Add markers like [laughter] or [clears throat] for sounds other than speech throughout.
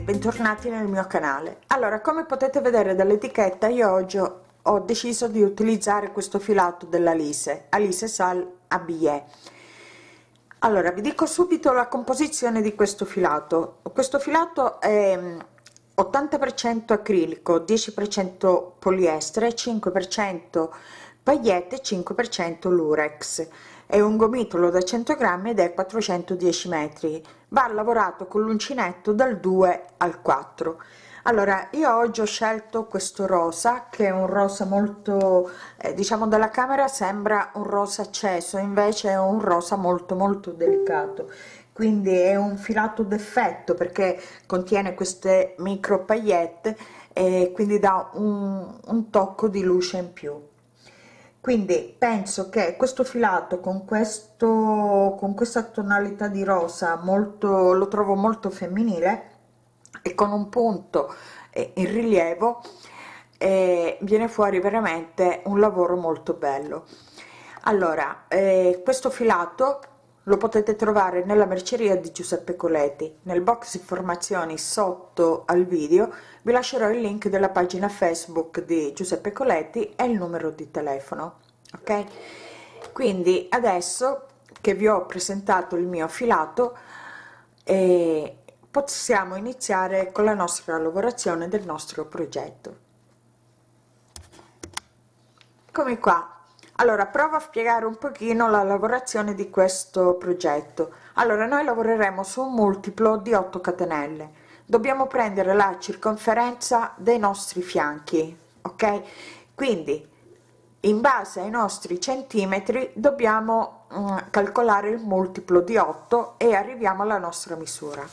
bentornati nel mio canale. Allora come potete vedere dall'etichetta io oggi ho deciso di utilizzare questo filato della Lise Alice Sal Abie allora vi dico subito la composizione di questo filato. Questo filato è 80 per cento acrilico 10 per cento poliestere 5 per cento pagliette 5 per cento lurex è un gomitolo da 100 grammi ed è 410 metri. Va lavorato con l'uncinetto dal 2 al 4 allora io oggi ho scelto questo rosa che è un rosa molto eh, diciamo dalla camera sembra un rosa acceso invece è un rosa molto molto delicato. Quindi è un filato d'effetto perché contiene queste micro paillette e quindi dà un, un tocco di luce in più quindi penso che questo filato con questo con questa tonalità di rosa molto lo trovo molto femminile e con un punto in rilievo eh, viene fuori veramente un lavoro molto bello. Allora eh, questo filato lo potete trovare nella merceria di Giuseppe Coletti. Nel box informazioni sotto al video vi lascerò il link della pagina Facebook di Giuseppe Coletti e il numero di telefono ok? Quindi adesso che vi ho presentato il mio filato eh, possiamo iniziare con la nostra lavorazione del nostro progetto. Come qua allora provo a spiegare un pochino la lavorazione di questo progetto. Allora noi lavoreremo su un multiplo di 8 catenelle. Dobbiamo prendere la circonferenza dei nostri fianchi ok? Quindi in base ai nostri centimetri dobbiamo mm, calcolare il multiplo di 8 e arriviamo alla nostra misura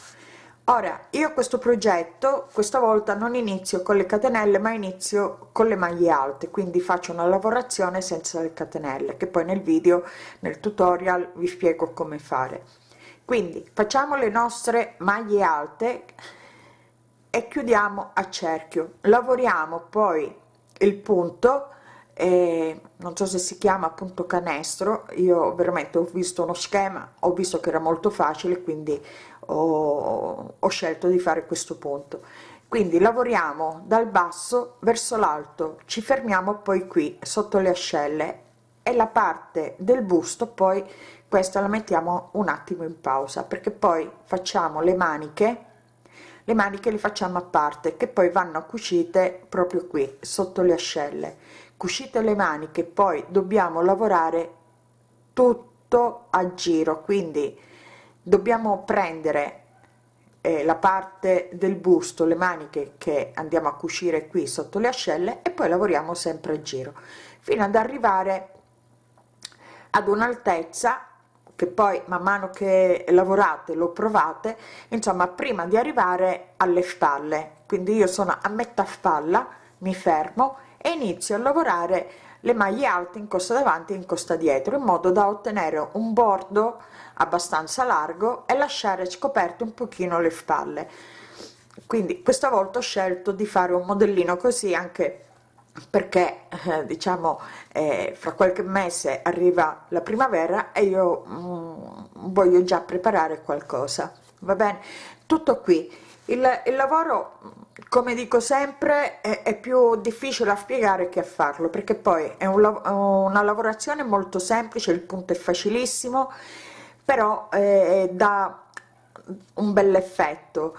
ora io questo progetto questa volta non inizio con le catenelle ma inizio con le maglie alte quindi faccio una lavorazione senza le catenelle che poi nel video nel tutorial vi spiego come fare. Quindi facciamo le nostre maglie alte e chiudiamo a cerchio. Lavoriamo poi il punto eh, non so se si chiama appunto canestro io veramente ho visto uno schema ho visto che era molto facile quindi ho, ho scelto di fare questo punto. Quindi lavoriamo dal basso verso l'alto ci fermiamo poi qui sotto le ascelle e la parte del busto poi questa la mettiamo un attimo in pausa perché poi facciamo le maniche le maniche le facciamo a parte che poi vanno cucite proprio qui sotto le ascelle cucite le maniche poi dobbiamo lavorare tutto a giro. Quindi dobbiamo prendere eh, la parte del busto le maniche che andiamo a cucire qui sotto le ascelle e poi lavoriamo sempre a giro fino ad arrivare ad un'altezza che poi man mano che lavorate lo provate insomma prima di arrivare alle spalle. Quindi io sono a metà spalla mi fermo e inizio a lavorare le maglie alte in costa davanti e in costa dietro in modo da ottenere un bordo abbastanza largo e lasciare scoperto un pochino le spalle. Quindi questa volta ho scelto di fare un modellino così anche perché eh, diciamo eh, fra qualche mese arriva la primavera e io mm, voglio già preparare qualcosa. Va bene? Tutto qui il, il lavoro come dico sempre è, è, più difficile a spiegare che a farlo perché poi è un, una lavorazione molto semplice il punto è facilissimo però eh, dà un bel effetto.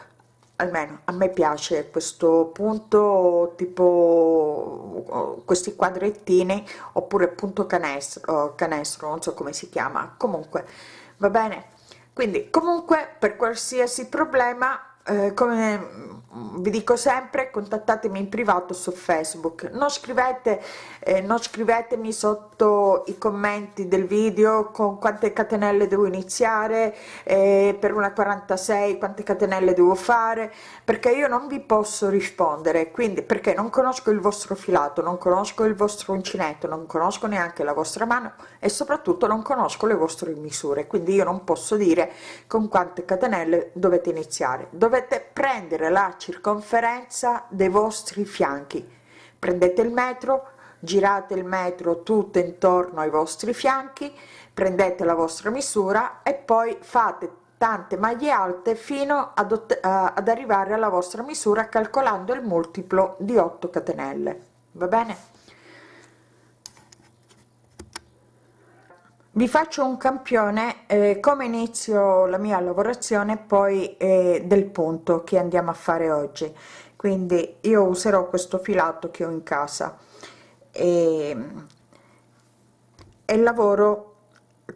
Almeno a me piace questo punto tipo questi quadrettini oppure punto canestro canestro non so come si chiama. Comunque va bene? Quindi comunque per qualsiasi problema eh, come vi dico sempre contattatemi in privato su facebook. Non scrivete eh, non scrivetemi sotto i commenti del video con quante catenelle devo iniziare eh, per una 46 quante catenelle devo fare perché io non vi posso rispondere. Quindi perché non conosco il vostro filato non conosco il vostro uncinetto non conosco neanche la vostra mano e soprattutto non conosco le vostre misure. Quindi io non posso dire con quante catenelle dovete iniziare. Dovete prendere la circonferenza dei vostri fianchi. Prendete il metro girate il metro tutto intorno ai vostri fianchi prendete la vostra misura e poi fate tante maglie alte fino ad, ad arrivare alla vostra misura calcolando il multiplo di 8 catenelle. Va bene vi faccio un campione eh, come inizio la mia lavorazione poi eh, del punto che andiamo a fare oggi. Quindi io userò questo filato che ho in casa. E, e lavoro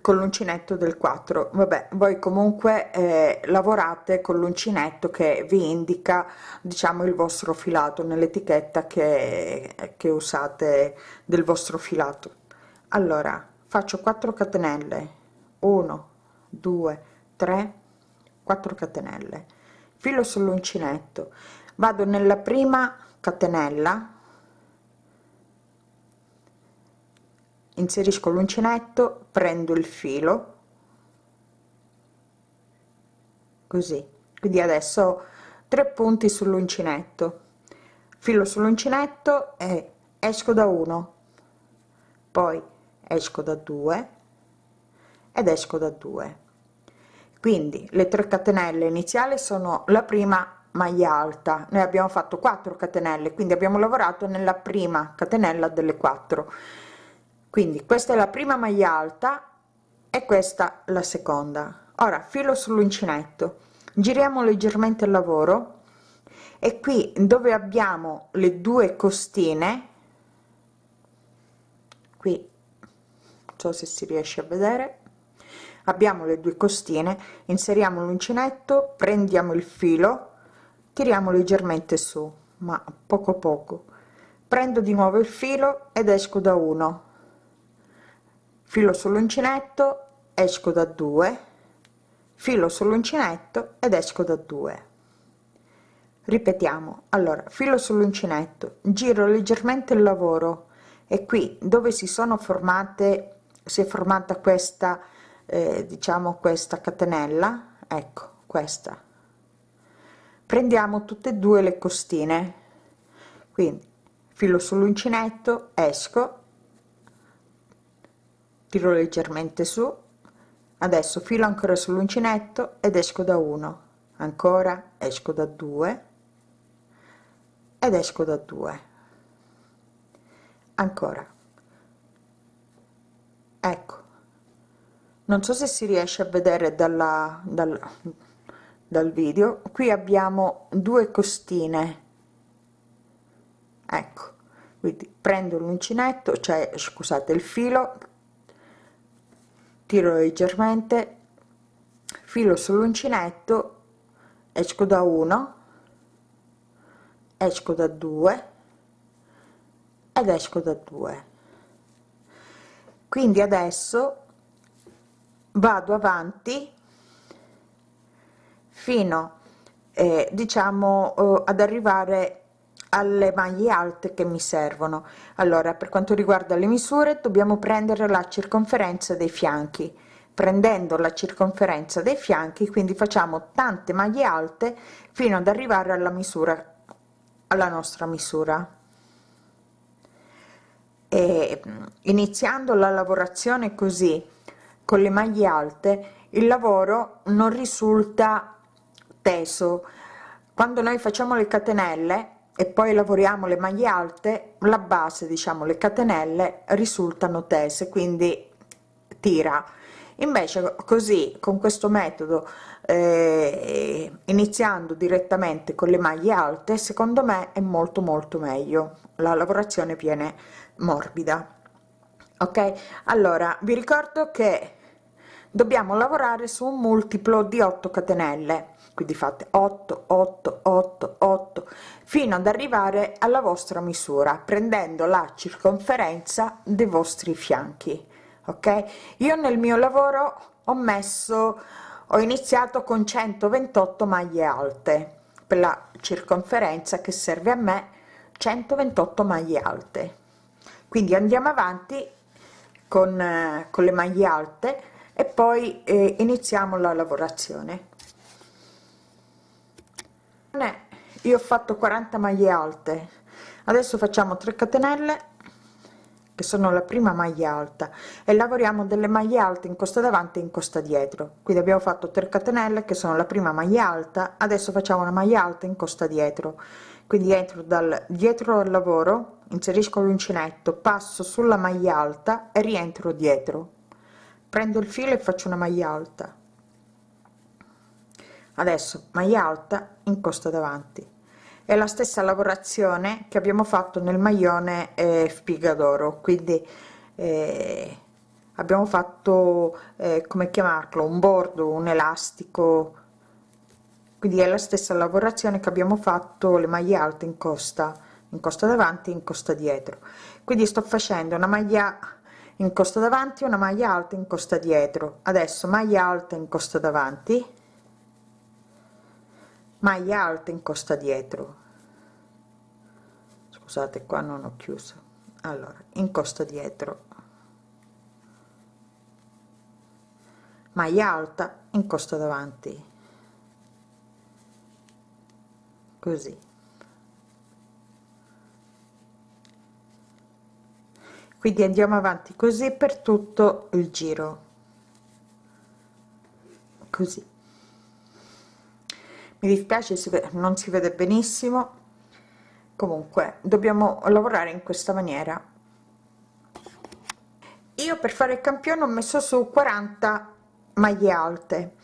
con l'uncinetto del 4 vabbè voi comunque eh, lavorate con l'uncinetto che vi indica diciamo il vostro filato nell'etichetta che, che usate del vostro filato. Allora faccio 4 catenelle. 1 2 3 4 catenelle. Filo sull'uncinetto. Vado nella prima catenella. Inserisco l'uncinetto prendo il filo. Così. Quindi adesso tre punti sull'uncinetto. Filo sull'uncinetto e esco da uno. Poi esco da due ed esco da due. Quindi le 3 catenelle iniziali sono la prima maglia alta. Noi abbiamo fatto 4 catenelle quindi abbiamo lavorato nella prima catenella delle 4 quindi questa è la prima maglia alta e questa la seconda. Ora filo sull'uncinetto. Giriamo leggermente il lavoro. E qui dove abbiamo le due costine qui so se si riesce a vedere. Abbiamo le due costine inseriamo l'uncinetto prendiamo il filo tiriamo leggermente su ma poco poco. Prendo di nuovo il filo ed esco da uno. Filo sull'uncinetto esco da 2 filo sull'uncinetto ed esco da 2 ripetiamo. Allora filo sull'uncinetto. Giro leggermente il lavoro. E qui dove si sono formate si è formata questa eh, diciamo questa catenella ecco questa. Prendiamo tutte e due le costine. Quindi filo sull'uncinetto esco tiro leggermente su adesso filo ancora sull'uncinetto ed esco da 1 ancora esco da 2 ed esco da 2 ancora ecco. Non so se si riesce a vedere dalla, dal, dal video. Qui abbiamo due costine. Ecco. Quindi prendo l'uncinetto cioè scusate il filo tiro leggermente filo sull'uncinetto esco da 1 esco da 2 ed esco da 2 quindi adesso vado avanti fino eh, diciamo eh, ad arrivare alle maglie alte che mi servono. Allora per quanto riguarda le misure dobbiamo prendere la circonferenza dei fianchi. Prendendo la circonferenza dei fianchi quindi facciamo tante maglie alte fino ad arrivare alla misura alla nostra misura e iniziando la lavorazione così con le maglie alte il lavoro non risulta teso. Quando noi facciamo le catenelle e poi lavoriamo le maglie alte la base diciamo le catenelle risultano tese quindi tira. Invece così con questo metodo eh, iniziando direttamente con le maglie alte secondo me è molto molto meglio. La lavorazione viene morbida. Ok? Allora vi ricordo che dobbiamo lavorare su un multiplo di 8 catenelle. Quindi fate 8 8 8 8 fino ad arrivare alla vostra misura prendendo la circonferenza dei vostri fianchi. Ok? Io nel mio lavoro ho messo ho iniziato con 128 maglie alte. Per la circonferenza che serve a me 128 maglie alte quindi andiamo avanti con, eh, con le maglie alte e poi eh, iniziamo la lavorazione. Io ho fatto 40 maglie alte. Adesso facciamo 3 catenelle che sono la prima maglia alta e lavoriamo delle maglie alte in costa davanti e in costa dietro. Quindi abbiamo fatto 3 catenelle che sono la prima maglia alta. Adesso facciamo una maglia alta in costa dietro quindi entro dal dietro al lavoro inserisco l'uncinetto passo sulla maglia alta e rientro dietro. Prendo il filo e faccio una maglia alta. Adesso maglia alta in costa davanti. È la stessa lavorazione che abbiamo fatto nel maglione eh, spiga d'oro. Quindi eh, abbiamo fatto eh, come chiamarlo un bordo un elastico quindi è la stessa lavorazione che abbiamo fatto le maglie alte in costa in costa davanti in costa dietro. Quindi sto facendo una maglia in costa davanti una maglia alta in costa dietro. Adesso maglia alta in costa davanti maglia alta in costa dietro. Scusate qua non ho chiuso. Allora in costa dietro. Maglia alta in costa davanti così. Quindi andiamo avanti così per tutto il giro. Così. Mi dispiace si non si vede benissimo. Comunque dobbiamo lavorare in questa maniera. Io per fare il campione ho messo su 40 maglie alte.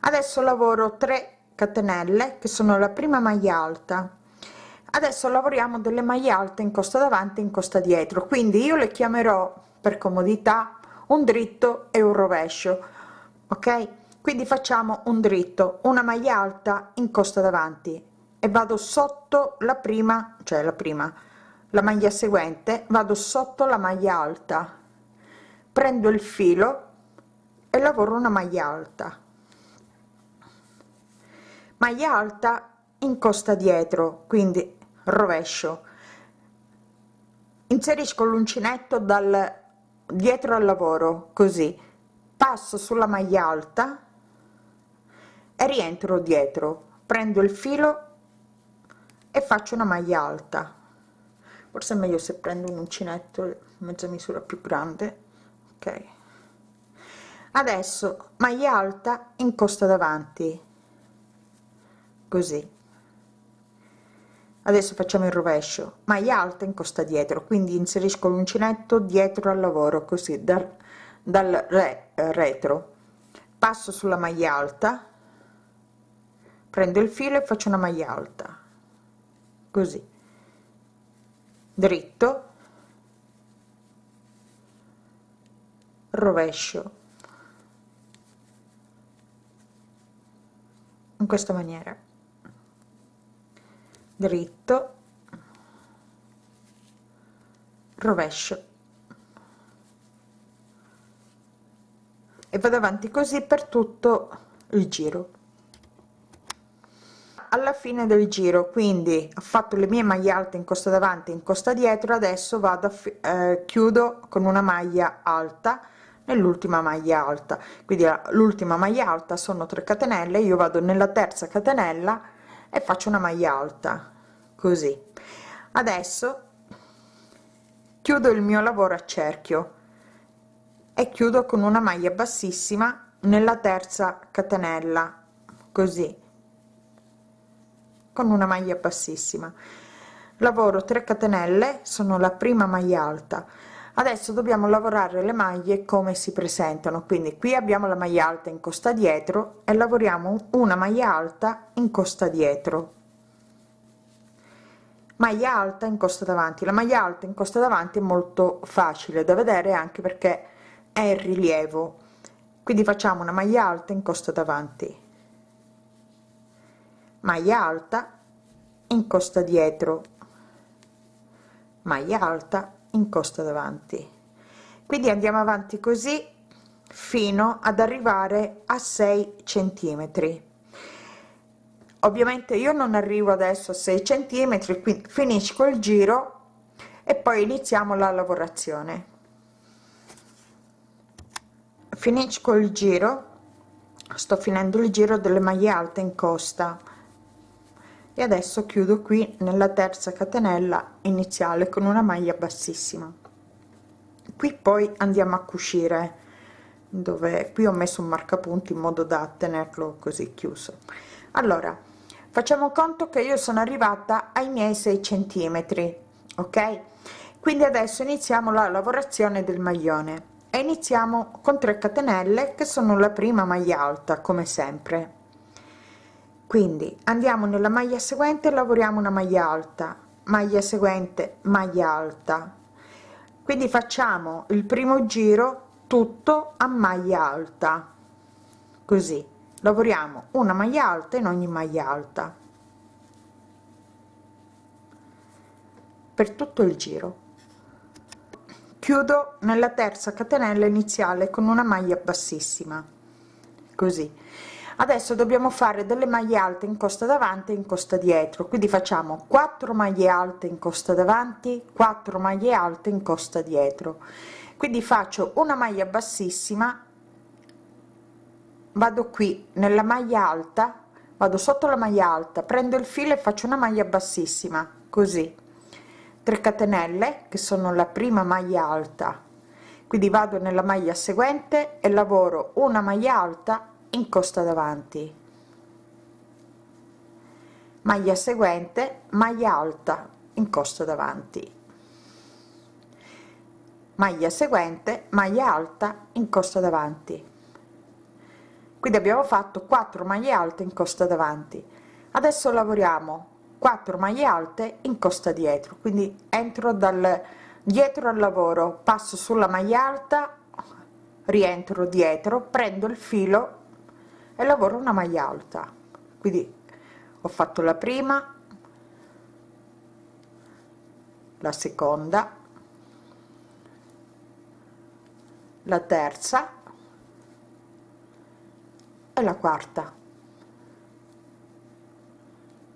Adesso lavoro 3 catenelle che sono la prima maglia alta. Adesso lavoriamo delle maglie alte in costa davanti in costa dietro quindi io le chiamerò per comodità un dritto e un rovescio ok? Quindi facciamo un dritto una maglia alta in costa davanti. E vado sotto la prima cioè la prima la maglia seguente vado sotto la maglia alta. Prendo il filo e lavoro una maglia alta maglia alta in costa dietro quindi rovescio. Inserisco l'uncinetto dal dietro al lavoro così. Passo sulla maglia alta e rientro dietro. Prendo il filo e faccio una maglia alta. Forse è meglio se prendo un uncinetto mezza misura più grande. Ok. Adesso maglia alta in costa davanti così. Adesso facciamo il rovescio. Maglia alta in costa dietro quindi inserisco l'uncinetto dietro al lavoro così dal, dal re, retro. Passo sulla maglia alta prendo il filo e faccio una maglia alta. Così. Dritto. Rovescio. In questa maniera dritto rovescio. E vado avanti così per tutto il giro. Alla fine del giro quindi ho fatto le mie maglie alte in costa davanti in costa dietro adesso vado a eh, chiudo con una maglia alta nell'ultima maglia alta. Quindi l'ultima maglia alta sono 3 catenelle io vado nella terza catenella e faccio una maglia alta così. Adesso chiudo il mio lavoro a cerchio e chiudo con una maglia bassissima nella terza catenella così. Con una maglia bassissima. Lavoro 3 catenelle sono la prima maglia alta adesso dobbiamo lavorare le maglie come si presentano. Quindi qui abbiamo la maglia alta in costa dietro e lavoriamo una maglia alta in costa dietro. Maglia alta in costa davanti. La maglia alta in costa davanti è molto facile da vedere anche perché è in rilievo. Quindi facciamo una maglia alta in costa davanti. Maglia alta in costa dietro. Maglia alta in costa davanti. Quindi andiamo avanti così fino ad arrivare a 6 centimetri. Ovviamente io non arrivo adesso a 6 centimetri quindi finisco il giro e poi iniziamo la lavorazione. Finisco il giro sto finendo il giro delle maglie alte in costa e adesso chiudo qui nella terza catenella iniziale con una maglia bassissima. Qui poi andiamo a cucire dove qui ho messo un marcapunti in modo da tenerlo così chiuso. Allora facciamo conto che io sono arrivata ai miei 6 centimetri ok? Quindi adesso iniziamo la lavorazione del maglione. E iniziamo con 3 catenelle che sono la prima maglia alta come sempre quindi andiamo nella maglia seguente lavoriamo una maglia alta. Maglia seguente maglia alta. Quindi facciamo il primo giro tutto a maglia alta. Così lavoriamo una maglia alta in ogni maglia alta. Per tutto il giro. Chiudo nella terza catenella iniziale con una maglia bassissima. Così adesso dobbiamo fare delle maglie alte in costa davanti in costa dietro. Quindi facciamo 4 maglie alte in costa davanti 4 maglie alte in costa dietro. Quindi faccio una maglia bassissima vado qui nella maglia alta vado sotto la maglia alta prendo il filo e faccio una maglia bassissima così. 3 catenelle che sono la prima maglia alta. Quindi vado nella maglia seguente e lavoro una maglia alta in costa davanti. Maglia seguente maglia alta in costa davanti. Maglia seguente maglia alta in costa davanti. Quindi abbiamo fatto 4 maglie alte in costa davanti. Adesso lavoriamo 4 maglie alte in costa dietro. Quindi entro dal dietro al lavoro passo sulla maglia alta rientro dietro prendo il filo e lavoro una maglia alta. Quindi ho fatto la prima la seconda la terza e la quarta.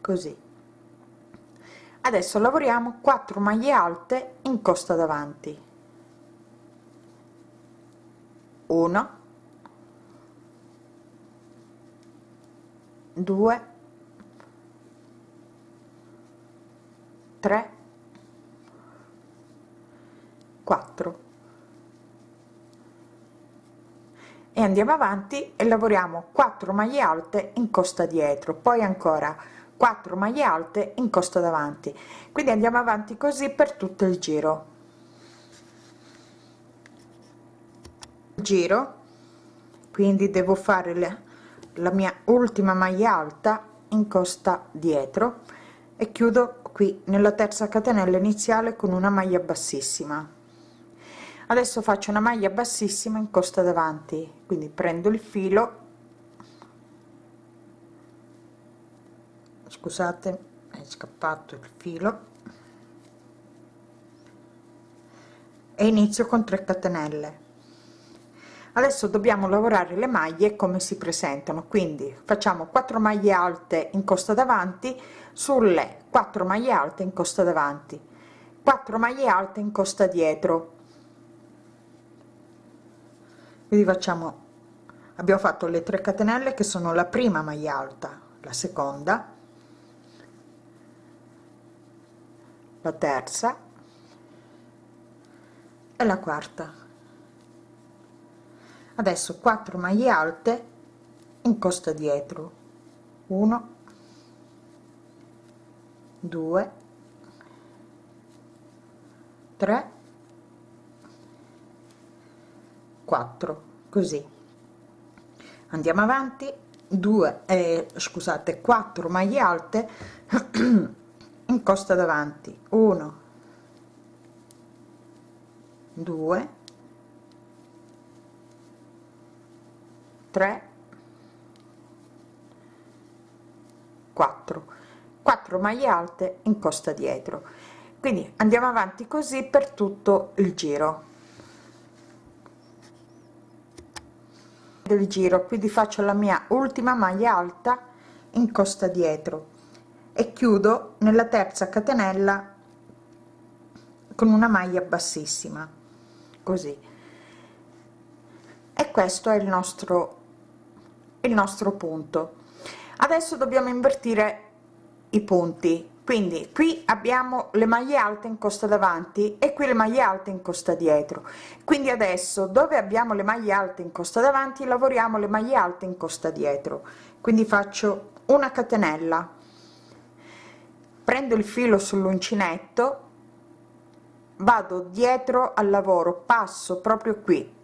Così. Adesso lavoriamo 4 maglie alte in costa davanti. 1 2 3 4 e andiamo avanti e lavoriamo 4 maglie alte in costa dietro poi ancora 4 maglie alte in costa davanti. Quindi andiamo avanti così per tutto il giro. Giro quindi devo fare le, la mia ultima maglia alta in costa dietro e chiudo qui nella terza catenella iniziale con una maglia bassissima. Adesso faccio una maglia bassissima in costa davanti quindi prendo il filo. Scusate è scappato il filo. E inizio con 3 catenelle adesso dobbiamo lavorare le maglie come si presentano quindi facciamo 4 maglie alte in costa davanti sulle 4 maglie alte in costa davanti 4 maglie alte in costa dietro. Quindi facciamo abbiamo fatto le 3 catenelle che sono la prima maglia alta la seconda la terza e la quarta adesso 4 maglie alte in costa dietro. 1 2 3 4 così. Andiamo avanti. 2 eh, scusate 4 maglie alte in costa davanti. 1 2 3 4 4 maglie alte in costa dietro. Quindi andiamo avanti così per tutto il giro. Del giro quindi faccio la mia ultima maglia alta in costa dietro e chiudo nella terza catenella con una maglia bassissima così. E questo è il nostro il nostro punto. Adesso dobbiamo invertire i punti. Quindi qui abbiamo le maglie alte in costa davanti e qui le maglie alte in costa dietro. Quindi adesso dove abbiamo le maglie alte in costa davanti lavoriamo le maglie alte in costa dietro. Quindi faccio una catenella. Prendo il filo sull'uncinetto vado dietro al lavoro passo proprio qui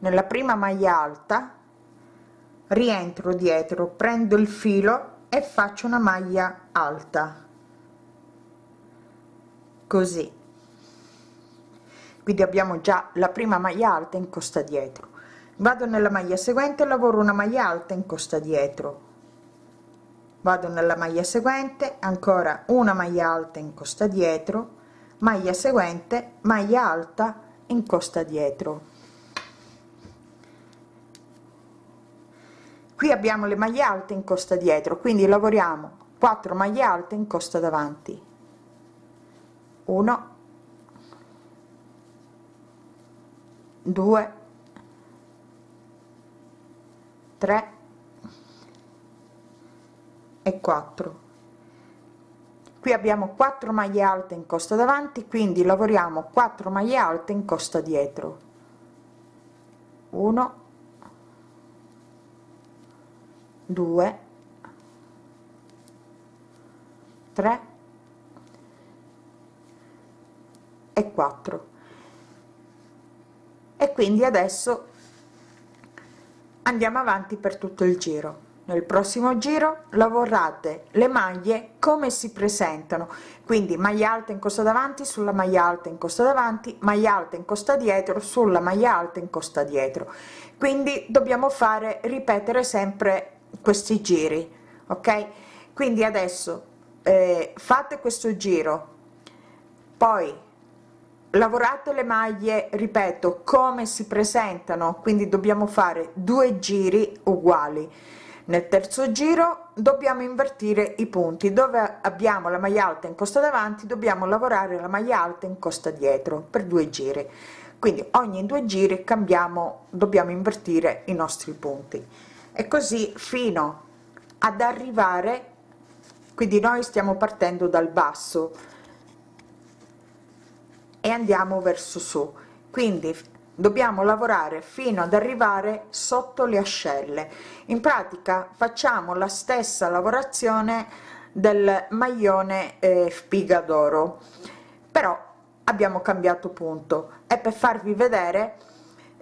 nella prima maglia alta rientro dietro prendo il filo e faccio una maglia alta. Così. Quindi abbiamo già la prima maglia alta in costa dietro. Vado nella maglia seguente lavoro una maglia alta in costa dietro. Vado nella maglia seguente ancora una maglia alta in costa dietro maglia seguente maglia alta in costa dietro qui abbiamo le maglie alte in costa dietro quindi lavoriamo 4 maglie alte in costa davanti. 1 2 3 e 4 qui abbiamo 4 maglie alte in costa davanti quindi lavoriamo 4 maglie alte in costa dietro. 1 2 3 e 4 e quindi adesso andiamo avanti per tutto il giro. Nel prossimo giro lavorate le maglie come si presentano. Quindi maglia alta in costa davanti sulla maglia alta in costa davanti maglia alta in costa dietro sulla maglia alta in costa dietro. Quindi dobbiamo fare ripetere sempre questi giri ok? Quindi adesso eh, fate questo giro poi lavorate le maglie ripeto come si presentano quindi dobbiamo fare due giri uguali. Nel terzo giro dobbiamo invertire i punti dove abbiamo la maglia alta in costa davanti dobbiamo lavorare la maglia alta in costa dietro per due giri. Quindi ogni due giri cambiamo dobbiamo invertire i nostri punti e così fino ad arrivare quindi noi stiamo partendo dal basso e andiamo verso su. Quindi dobbiamo lavorare fino ad arrivare sotto le ascelle. In pratica facciamo la stessa lavorazione del maglione eh, spiga d'oro. Però abbiamo cambiato punto. E per farvi vedere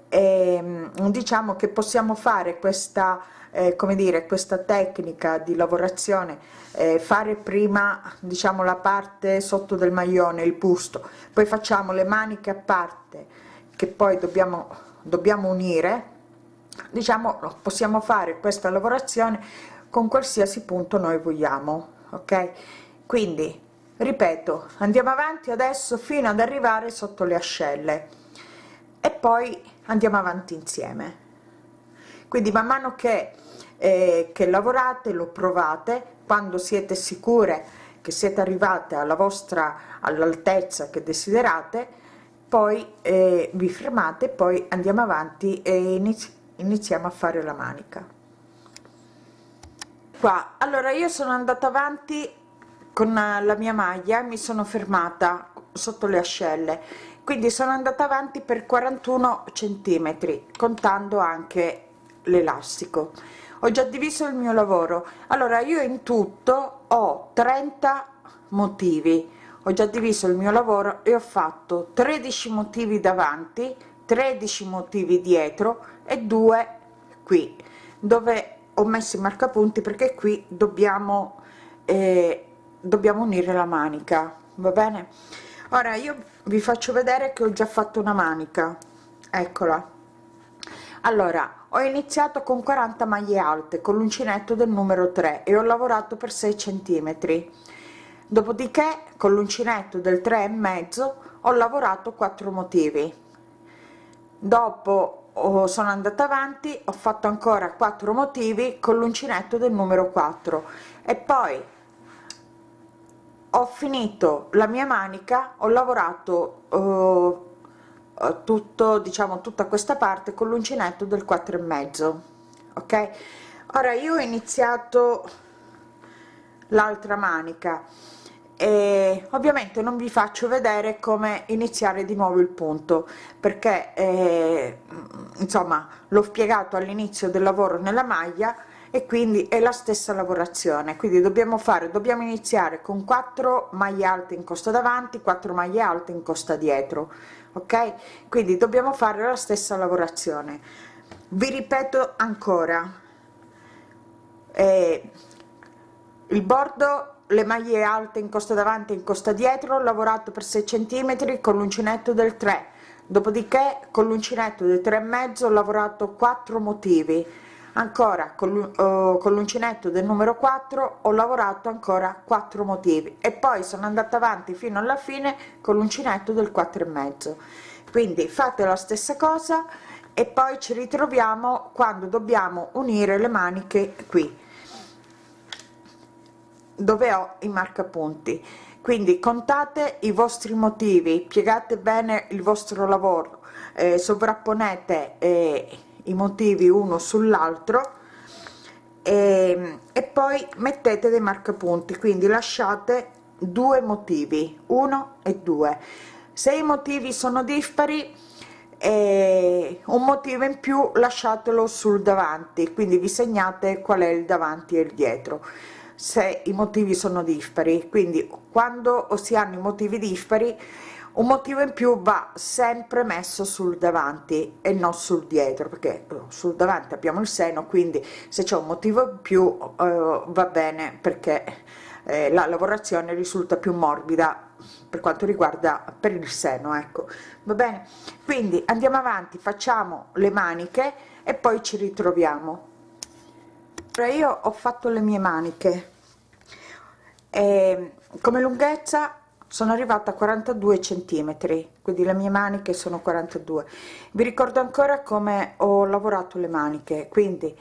eh, diciamo che possiamo fare questa eh, come dire questa tecnica di lavorazione eh, fare prima diciamo la parte sotto del maglione il busto poi facciamo le maniche a parte che poi dobbiamo dobbiamo unire diciamo possiamo fare questa lavorazione con qualsiasi punto noi vogliamo ok? Quindi ripeto andiamo avanti adesso fino ad arrivare sotto le ascelle. E poi andiamo avanti insieme. Quindi man mano che eh, che lavorate lo provate quando siete sicure che siete arrivate alla vostra all'altezza che desiderate poi eh, vi fermate poi andiamo avanti e inizi iniziamo a fare la manica. Qua. Allora io sono andata avanti con la mia maglia mi sono fermata sotto le ascelle quindi sono andata avanti per 41 centimetri contando anche l'elastico. Ho già diviso il mio lavoro. Allora io in tutto ho 30 motivi. Ho già diviso il mio lavoro e ho fatto 13 motivi davanti 13 motivi dietro e due qui dove ho messo i marcapunti perché qui dobbiamo eh, dobbiamo unire la manica va bene ora io vi faccio vedere che ho già fatto una manica. Eccola. Allora ho iniziato con 40 maglie alte con l'uncinetto del numero 3 e ho lavorato per 6 centimetri. Dopodiché con l'uncinetto del 3 e mezzo ho lavorato 4 motivi. Dopo oh, sono andata avanti ho fatto ancora 4 motivi con l'uncinetto del numero 4 e poi ho finito la mia manica ho lavorato eh, tutto diciamo tutta questa parte con l'uncinetto del 4 e mezzo ok? Ora io ho iniziato l'altra manica e ovviamente non vi faccio vedere come iniziare di nuovo il punto perché eh, insomma l'ho spiegato all'inizio del lavoro nella maglia e quindi è la stessa lavorazione. Quindi dobbiamo fare dobbiamo iniziare con 4 maglie alte in costa davanti 4 maglie alte in costa dietro ok? Quindi dobbiamo fare la stessa lavorazione. Vi ripeto ancora eh, il bordo le maglie alte in costa davanti in costa dietro ho lavorato per 6 centimetri con l'uncinetto del 3 dopodiché con l'uncinetto del 3 e mezzo ho lavorato 4 motivi ancora con l'uncinetto del numero 4 ho lavorato ancora 4 motivi. E poi sono andata avanti fino alla fine con l'uncinetto del 4 e mezzo. Quindi fate la stessa cosa e poi ci ritroviamo quando dobbiamo unire le maniche qui dove ho i marcapunti. Quindi contate i vostri motivi piegate bene il vostro lavoro eh, sovrapponete eh, i motivi uno sull'altro e, e poi mettete dei marcapunti quindi lasciate due motivi uno e due. Se i motivi sono dispari eh, un motivo in più lasciatelo sul davanti quindi vi segnate qual è il davanti e il dietro. Se i motivi sono dispari quindi quando si hanno i motivi dispari un motivo in più va sempre messo sul davanti e non sul dietro perché eh, sul davanti abbiamo il seno quindi se c'è un motivo in più eh, va bene perché eh, la lavorazione risulta più morbida per quanto riguarda per il seno ecco. Va bene? Quindi andiamo avanti facciamo le maniche e poi ci ritroviamo. Io ho fatto le mie maniche. E come lunghezza sono arrivata a 42 centimetri quindi le mie maniche sono 42 vi ricordo ancora come ho lavorato le maniche quindi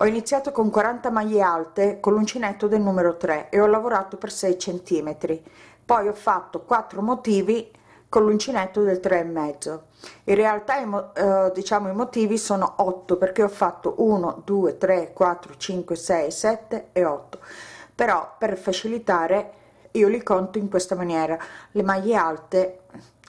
ho iniziato con 40 maglie alte con l'uncinetto del numero 3 e ho lavorato per 6 centimetri. Poi ho fatto 4 motivi con l'uncinetto del 3 e mezzo. In realtà eh, diciamo i motivi sono 8 perché ho fatto 1 2 3 4 5 6 7 e 8 però per facilitare io li conto in questa maniera. Le maglie alte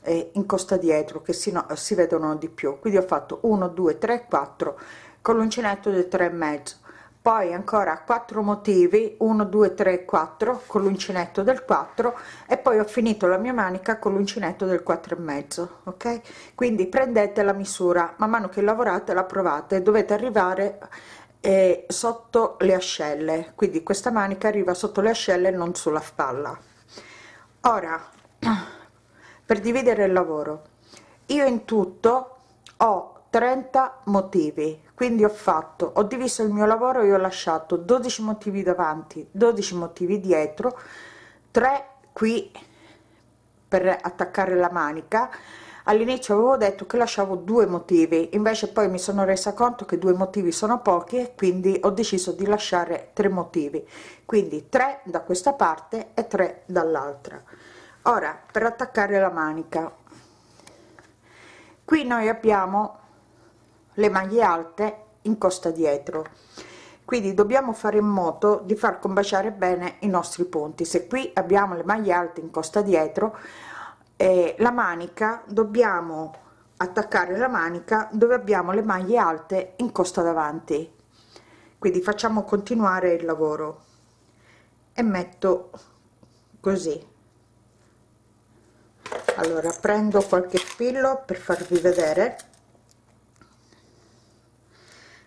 e in costa dietro che si, no, si vedono di più. Quindi ho fatto 1 2 3 4 con l'uncinetto del 3 e mezzo. Poi ancora 4 motivi 1 2 3 4 con l'uncinetto del 4 e poi ho finito la mia manica con l'uncinetto del 4 e mezzo ok? Quindi prendete la misura man mano che lavorate la provate dovete arrivare eh, sotto le ascelle quindi questa manica arriva sotto le ascelle non sulla spalla. Ora [clears throat] per dividere il lavoro io in tutto ho 30 motivi quindi ho fatto ho diviso il mio lavoro e ho lasciato 12 motivi davanti 12 motivi dietro 3 qui per attaccare la manica all'inizio avevo detto che lasciavo due motivi invece poi mi sono resa conto che due motivi sono pochi e quindi ho deciso di lasciare tre motivi. Quindi tre da questa parte e tre dall'altra. Ora per attaccare la manica. Qui noi abbiamo le maglie alte in costa dietro. Quindi dobbiamo fare in modo di far combaciare bene i nostri punti se qui abbiamo le maglie alte in costa dietro eh, la manica dobbiamo attaccare la manica dove abbiamo le maglie alte in costa davanti. Quindi facciamo continuare il lavoro. E metto così. Allora prendo qualche spillo per farvi vedere.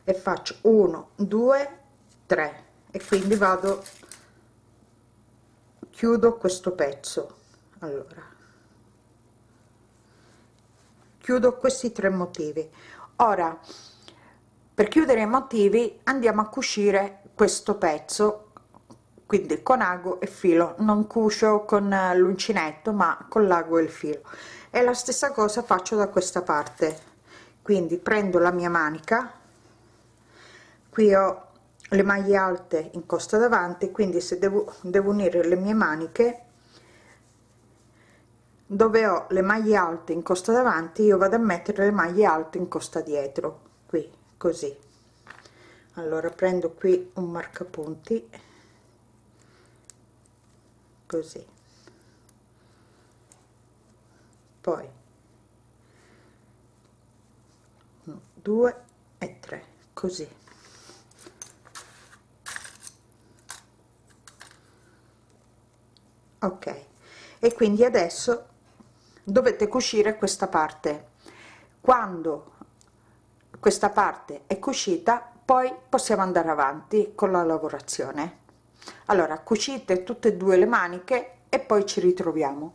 E faccio 1 2 3 e quindi vado chiudo questo pezzo. Allora chiudo questi tre motivi. Ora per chiudere i motivi andiamo a cucire questo pezzo quindi con ago e filo. Non cucio con l'uncinetto ma con l'ago e il filo. E la stessa cosa faccio da questa parte. Quindi prendo la mia manica qui ho le maglie alte in costa davanti quindi se devo, devo unire le mie maniche dove ho le maglie alte in costa davanti io vado a mettere le maglie alte in costa dietro qui così. Allora prendo qui un marcapunti così. Poi 2 e 3 così. Ok. E quindi adesso dovete cucire questa parte. Quando questa parte è cucita poi possiamo andare avanti con la lavorazione. Allora cucite tutte e due le maniche e poi ci ritroviamo.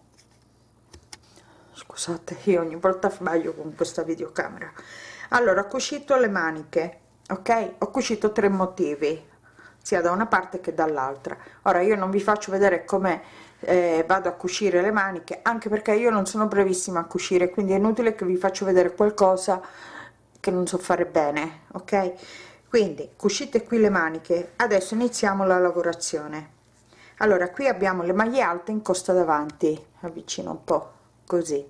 Scusate io ogni volta sbaglio con questa videocamera. Allora cucito le maniche ok? Ho cucito tre motivi sia da una parte che dall'altra. Ora io non vi faccio vedere come eh, vado a cucire le maniche anche perché io non sono brevissima a cucire quindi è inutile che vi faccio vedere qualcosa che non so fare bene ok? Quindi cucite qui le maniche. Adesso iniziamo la lavorazione. Allora qui abbiamo le maglie alte in costa davanti. Avvicino un po così.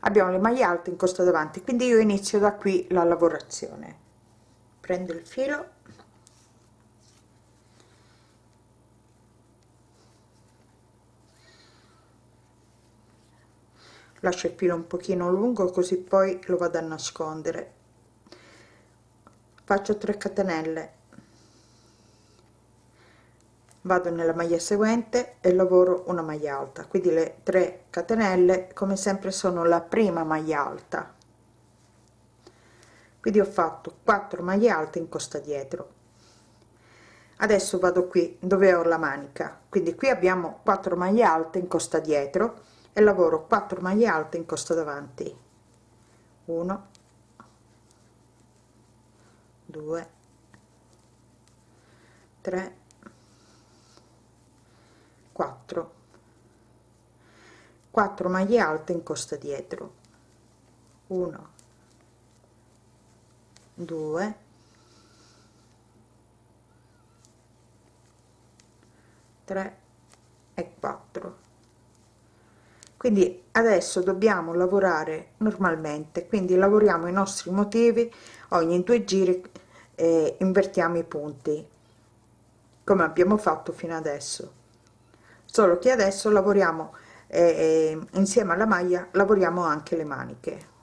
Abbiamo le maglie alte in costa davanti quindi io inizio da qui la lavorazione. Prendo il filo lascio il filo un pochino lungo così poi lo vado a nascondere. Faccio 3 catenelle. Vado nella maglia seguente e lavoro una maglia alta. Quindi le 3 catenelle come sempre sono la prima maglia alta. Quindi ho fatto 4 maglie alte in costa dietro. Adesso vado qui dove ho la manica. Quindi qui abbiamo 4 maglie alte in costa dietro e lavoro 4 maglie alte in costa davanti. 1 2 3 4 4 maglie alte in costa dietro. 1 2 3 e 4 quindi adesso dobbiamo lavorare normalmente quindi lavoriamo i nostri motivi ogni due giri eh, invertiamo i punti come abbiamo fatto fino adesso. Solo che adesso lavoriamo eh, insieme alla maglia lavoriamo anche le maniche.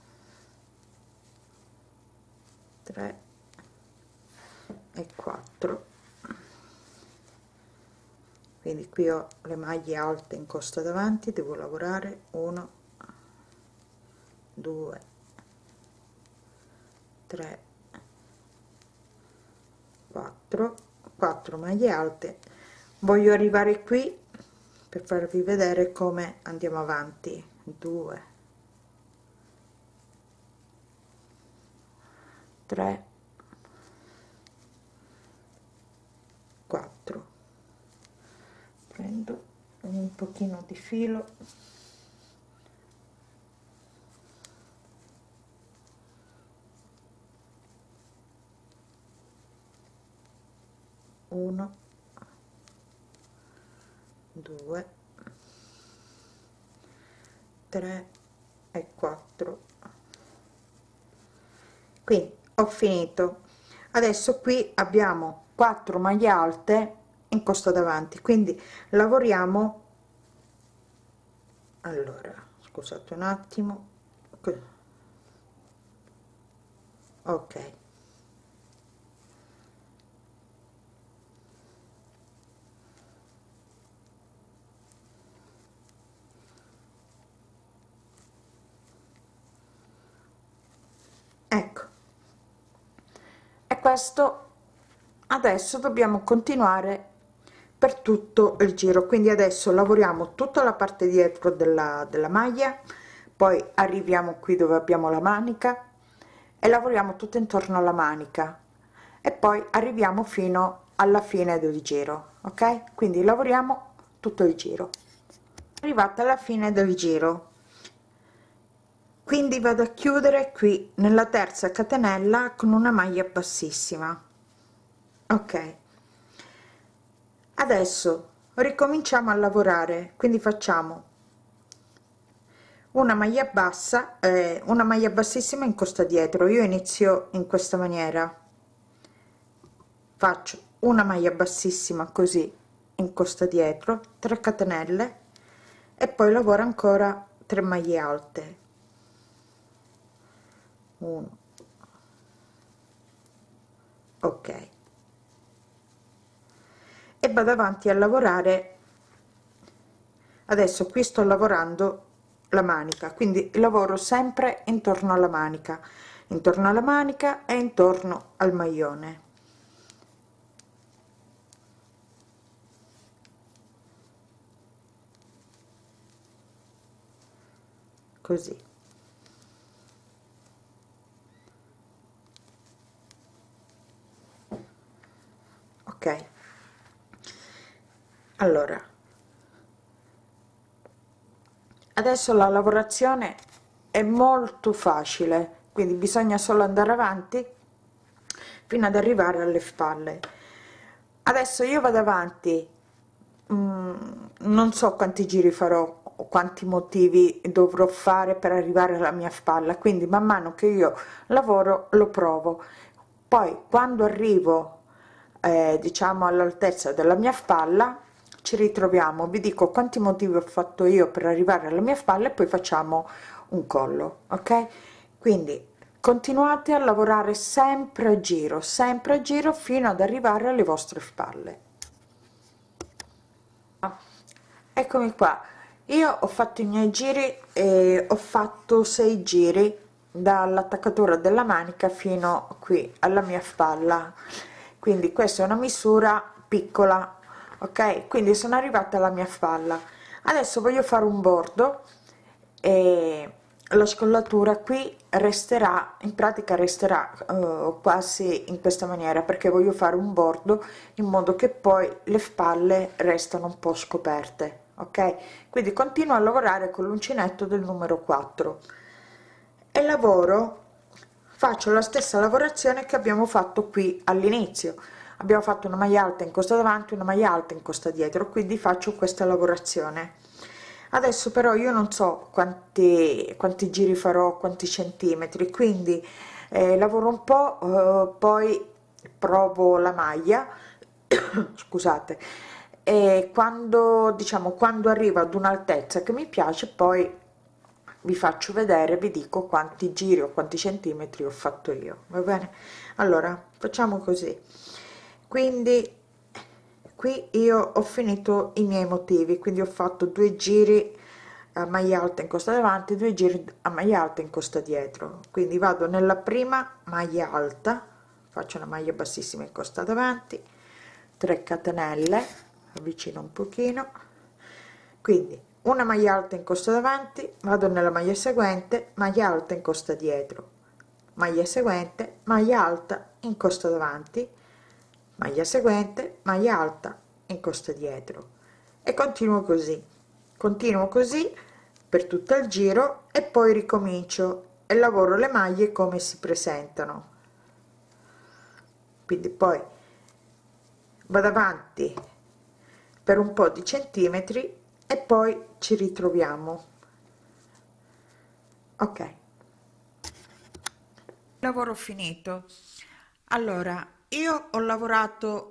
3 e 4 quindi qui ho le maglie alte in costa davanti devo lavorare. 1 2 3 4 4 maglie alte. Voglio arrivare qui per farvi vedere come andiamo avanti. 2 3 4 prendo un pochino di filo. Uno due tre e quattro. Quindi ho finito. Adesso qui abbiamo 4 maglie alte in costa davanti. Quindi lavoriamo. Allora scusate un attimo. Ok. Ecco. E questo adesso dobbiamo continuare per tutto il giro. Quindi adesso lavoriamo tutta la parte dietro della, della maglia poi arriviamo qui dove abbiamo la manica e lavoriamo tutto intorno alla manica. E poi arriviamo fino alla fine del giro ok? Quindi lavoriamo tutto il giro. Arrivata alla fine del giro. Quindi vado a chiudere qui nella terza catenella con una maglia bassissima. Ok adesso ricominciamo a lavorare quindi facciamo. Una maglia bassa eh, una maglia bassissima in costa dietro. Io inizio in questa maniera. Faccio una maglia bassissima così in costa dietro 3 catenelle e poi lavoro ancora 3 maglie alte. 1 ok e vado avanti a lavorare. Adesso qui sto lavorando la manica quindi lavoro sempre intorno alla manica intorno alla manica e intorno al maglione così ok allora adesso la lavorazione è molto facile quindi bisogna solo andare avanti fino ad arrivare alle spalle. Adesso io vado avanti mm, non so quanti giri farò quanti motivi dovrò fare per arrivare alla mia spalla quindi man mano che io lavoro lo provo. Poi quando arrivo eh, diciamo all'altezza della mia spalla ci ritroviamo. Vi dico quanti motivi ho fatto io per arrivare alla mia spalla e poi facciamo un collo ok? Quindi continuate a lavorare sempre a giro sempre a giro fino ad arrivare alle vostre spalle. Eccomi qua. Io ho fatto i miei giri e ho fatto sei giri dall'attaccatura della manica fino qui alla mia spalla. Quindi questa è una misura piccola ok? Quindi sono arrivata alla mia spalla. Adesso voglio fare un bordo e la scollatura qui resterà in pratica resterà uh, quasi in questa maniera perché voglio fare un bordo in modo che poi le spalle restano un po scoperte. Ok? Quindi continuo a lavorare con l'uncinetto del numero 4 e lavoro faccio la stessa lavorazione che abbiamo fatto qui all'inizio abbiamo fatto una maglia alta in costa davanti una maglia alta in costa dietro quindi faccio questa lavorazione. Adesso però io non so quanti quanti giri farò quanti centimetri quindi eh, lavoro un po eh, poi provo la maglia [coughs] scusate e quando diciamo quando arrivo ad un'altezza che mi piace poi vi faccio vedere vi dico quanti giri o quanti centimetri ho fatto io va bene? Allora facciamo così quindi qui io ho finito i miei motivi. Quindi ho fatto due giri a maglia alta in costa davanti due giri a maglia alta in costa dietro. Quindi vado nella prima maglia alta faccio una maglia bassissima in costa davanti 3 catenelle avvicino un pochino. Quindi una maglia alta in costa davanti vado nella maglia seguente maglia alta in costa dietro. Maglia seguente maglia alta in costa davanti maglia seguente maglia alta in costa dietro. E continuo così. Continuo così per tutto il giro e poi ricomincio e lavoro le maglie come si presentano. Quindi poi vado avanti per un po di centimetri e poi ci ritroviamo. Ok. Lavoro finito. Allora io ho lavorato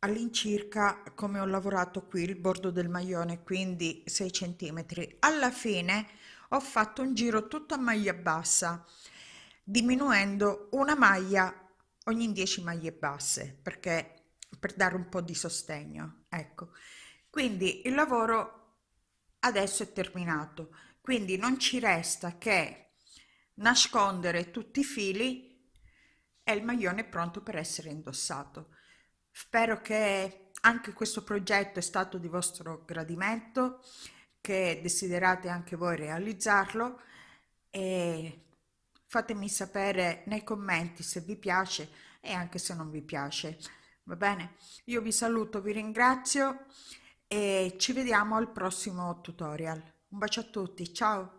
all'incirca come ho lavorato qui il bordo del maglione quindi 6 centimetri. Alla fine ho fatto un giro tutto a maglia bassa diminuendo una maglia ogni 10 maglie basse perché per dare un po di sostegno ecco. Quindi il lavoro adesso è terminato. Quindi non ci resta che nascondere tutti i fili e il maglione è pronto per essere indossato. Spero che anche questo progetto è stato di vostro gradimento che desiderate anche voi realizzarlo e fatemi sapere nei commenti se vi piace e anche se non vi piace. Va bene? Io vi saluto vi ringrazio e ci vediamo al prossimo tutorial. Un bacio a tutti ciao